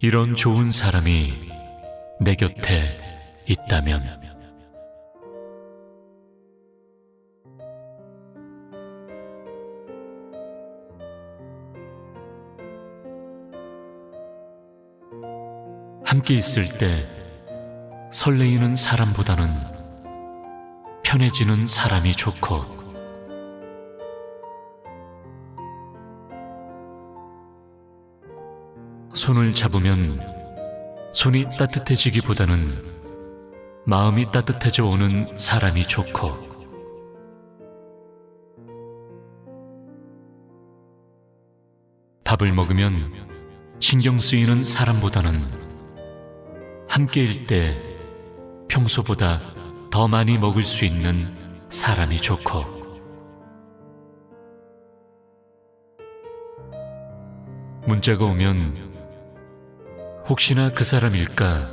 이런 좋은 사람이 내 곁에 있다면. 함께 있을 때 설레이는 사람보다는 편해지는 사람이 좋고 손을 잡으면 손이 따뜻해지기보다는 마음이 따뜻해져 오는 사람이 좋고. 밥을 먹으면 신경 쓰이는 사람보다는 함께일 때 평소보다 더 많이 먹을 수 있는 사람이 좋고. 문자가 오면 혹시나 그 사람일까?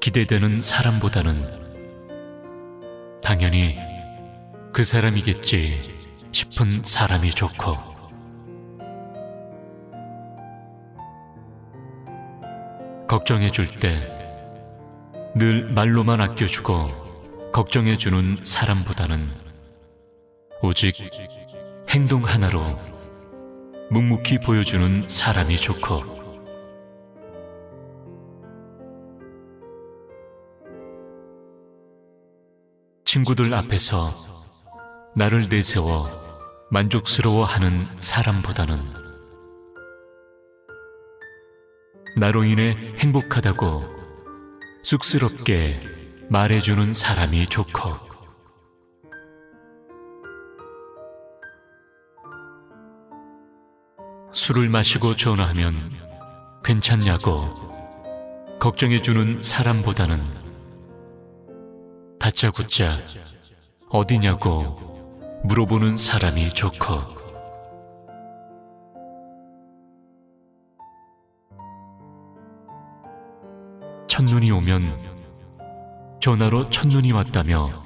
기대되는 사람보다는. 당연히 그 사람이겠지 싶은 사람이 좋고. 걱정해 줄 때 늘 말로만 아껴주고 걱정해 주는 사람보다는 오직 행동 하나로 묵묵히 보여주는 사람이 좋고 친구들 앞에서 나를 내세워 만족스러워하는 사람보다는 나로 인해 행복하다고 쑥스럽게 말해주는 사람이 좋고. 술을 마시고 전화하면 괜찮냐고 걱정해주는 사람보다는 다짜고짜 어디냐고 물어보는 사람이 좋고 첫눈이 오면 전화로 첫눈이 왔다며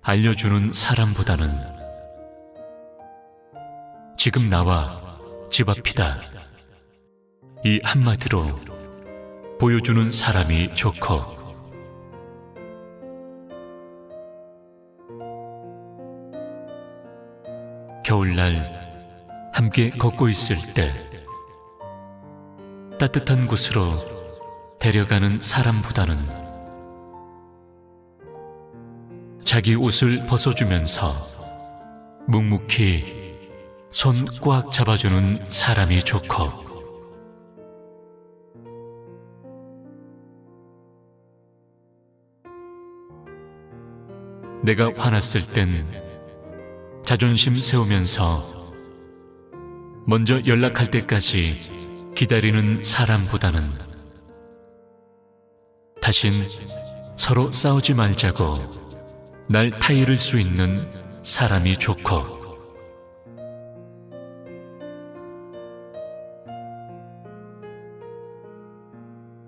알려주는 사람보다는 지금 나와 집 앞이다. 이 한마디로 보여주는 사람이 좋고 겨울날 함께 걷고 있을 때 따뜻한 곳으로 데려가는 사람보다는 자기 옷을 벗어주면서 묵묵히 손 꽉 잡아주는 사람이 좋고 내가 화났을 땐 자존심 세우면서 먼저 연락할 때까지 기다리는 사람보다는 다신 서로 싸우지 말자고 날 타이를 수 있는 사람이 좋고.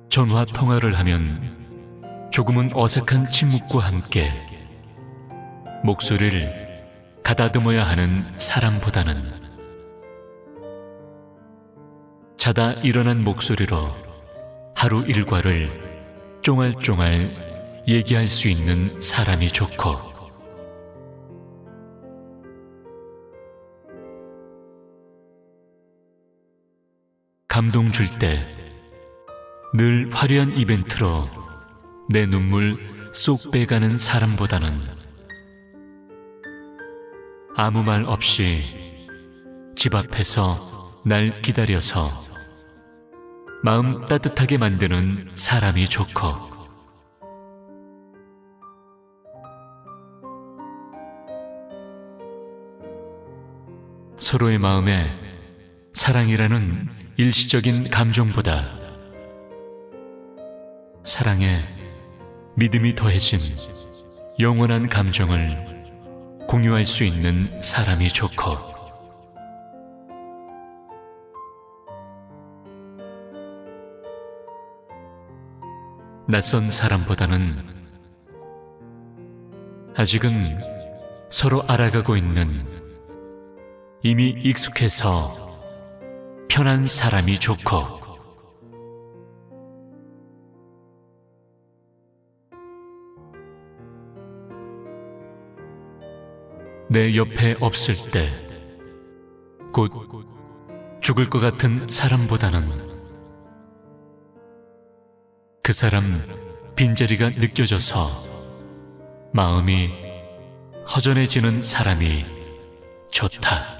전화 통화를 하면 조금은 어색한 침묵과 함께 목소리를 가다듬어야 하는 사람보다는. 자다 일어난 목소리로 하루 일과를 쫑알쫑알 얘기할 수 있는 사람이 좋고. 감동 줄 때 늘 화려한 이벤트로 내 눈물 쏙 빼가는 사람보다는 아무 말 없이 집 앞에서 날 기다려서 마음 따뜻하게 만드는 사람이 좋고. 서로의 마음에 사랑이라는 일시적인 감정보다 사랑에 믿음이 더해진 영원한 감정을 공유할 수 있는 사람이 좋고. 낯선 사람보다는 아직은 서로 알아가고 있는 이미 익숙해서 편한 사람이 좋고 내 옆에 없을 때 곧 죽을 것 같은 사람보다는 그 사람 빈자리가 느껴져서 마음이 허전해지는 사람이 좋다.